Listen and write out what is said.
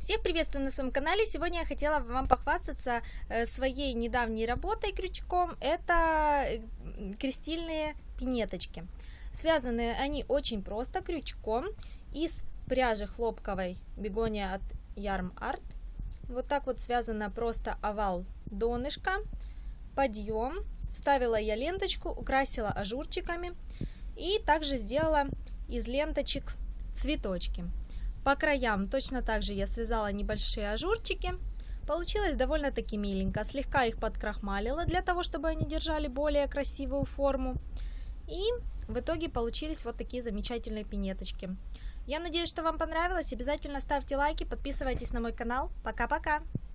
Всех приветствую на своем канале. Сегодня я хотела вам похвастаться э, своей недавней работой крючком. Это э, крестильные пинеточки. Связаны они очень просто крючком из пряжи хлопковой бегония от Yarm Art. Вот так вот связано просто овал донышка, подъем. Вставила я ленточку, украсила ажурчиками и также сделала из ленточек цветочки. По краям точно так же я связала небольшие ажурчики. Получилось довольно-таки миленько. Слегка их подкрахмалила для того, чтобы они держали более красивую форму. И в итоге получились вот такие замечательные пинеточки. Я надеюсь, что вам понравилось. Обязательно ставьте лайки, подписывайтесь на мой канал. Пока-пока!